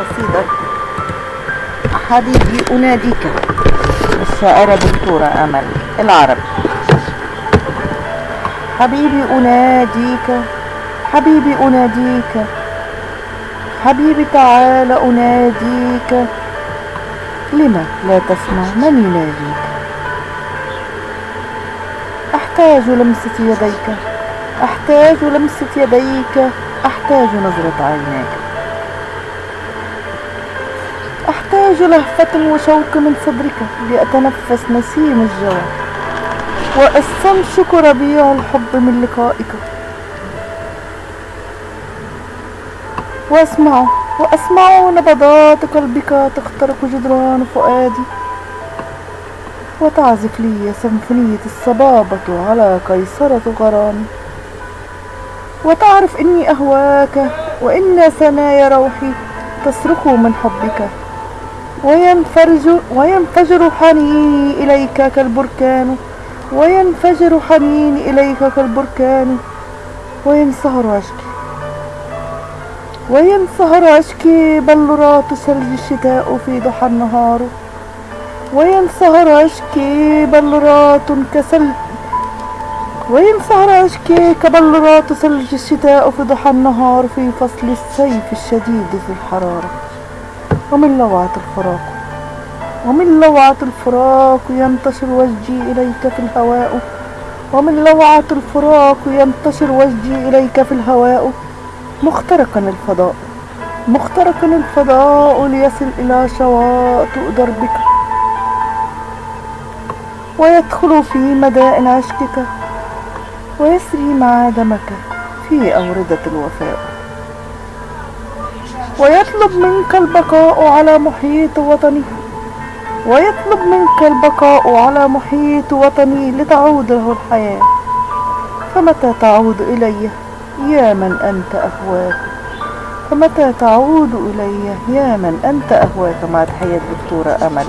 قصيدة. حبيبي أناديك. الشاعرة دكتورة أمل العربي. حبيبي أناديك حبيبي أناديك. حبيبي تعال أناديك. لما لا تسمع من يناديك؟ أحتاج لمسة يديك. أحتاج لمسة يديك. أحتاج نظرة عينيك أحتاج لهفة وشوق من صدرك لأتنفس نسيم الجوى وأستنشق ربيع الحب من لقائك. وأسمع وأسمع نبضات قلبك تخترق جدران فؤادي. وتعزف لي سيمفونية الصبابة على قيصرة غرامي. وتعرف إني أهواك وإن ثنايا روحي تصرخ من حبك. وينفرج وينفجر حنيني إليك كالبركان. وينفجر حنيني إليك كالبركان. وينصهر عشقي؟ وينصهر عشقي؟ بلورات ثلج الشتاء في ضحى النهار. وينصهر عشقي؟ بلورات كسل وينصهر عشقي؟ كبلورات ثلج الشتاء في ضحى النهار في فصل الصيف الشديد في الحرارة. ومن لوعة الفراق. ومن لوعة الفراق ينتشر وجهي إليك في الهواء. ومن لوعة الفراق ينتشر وجهي إليك في الهواء. مخترقا الفضاء. مخترقا الفضاء ليصل إلى شواطئ دربك. ويدخل في مدائن عشقك. ويسري مع دمك في أوردة الوفاء. ويطلب منك البقاء على محيط وطني. ويطلب منك البقاء على محيط وطني لتعود له الحياة. فمتى تعود إلي يا من أنت أهواك؟ فمتى تعود إلي يا من أنت أهواك؟ مع تحية دكتورة أمل.